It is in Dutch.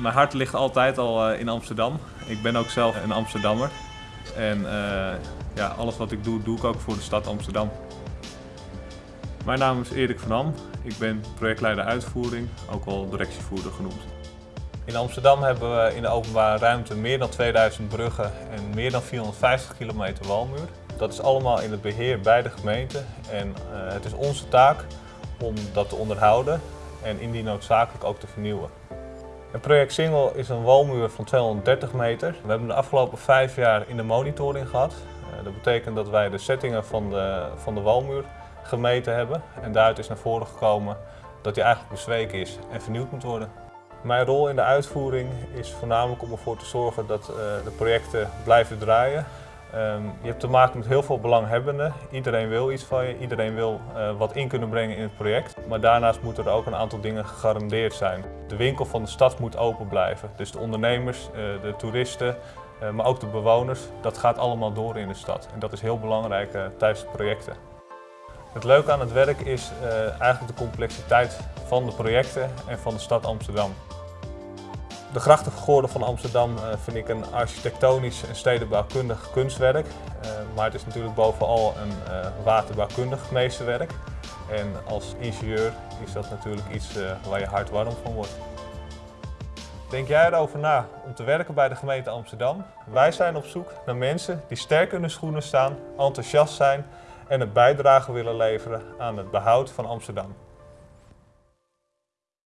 Mijn hart ligt altijd al eh, in Amsterdam. Ik ben ook zelf een Amsterdammer. En eh, ja, alles wat ik doe, doe ik ook voor de stad Amsterdam. Mijn naam is Erik van Am. Ik ben projectleider uitvoering, ook wel directievoerder genoemd. In Amsterdam hebben we in de openbare ruimte meer dan 2000 bruggen en meer dan 450 kilometer walmuur. Dat is allemaal in het beheer bij de gemeente en uh, het is onze taak om dat te onderhouden en indien noodzakelijk ook te vernieuwen. Het project Singel is een walmuur van 230 meter. We hebben de afgelopen vijf jaar in de monitoring gehad. Uh, dat betekent dat wij de settingen van de, van de walmuur gemeten hebben en daaruit is naar voren gekomen dat hij eigenlijk bezweken is en vernieuwd moet worden. Mijn rol in de uitvoering is voornamelijk om ervoor te zorgen dat uh, de projecten blijven draaien. Um, je hebt te maken met heel veel belanghebbenden. Iedereen wil iets van je, iedereen wil uh, wat in kunnen brengen in het project. Maar daarnaast moeten er ook een aantal dingen gegarandeerd zijn. De winkel van de stad moet open blijven. Dus de ondernemers, uh, de toeristen, maar ook de bewoners. Dat gaat allemaal door in de stad. En dat is heel belangrijk tijdens de projecten. Het leuke aan het werk is eigenlijk de complexiteit van de projecten en van de stad Amsterdam. De grachtengordel van Amsterdam uh, vind ik een architectonisch en stedenbouwkundig kunstwerk. Uh, maar het is natuurlijk bovenal een uh, waterbouwkundig meesterwerk. En als ingenieur is dat natuurlijk iets waar je hart warm van wordt. Denk jij erover na om te werken bij de gemeente Amsterdam? Wij zijn op zoek naar mensen die sterk in de schoenen staan, enthousiast zijn en een bijdrage willen leveren aan het behoud van Amsterdam.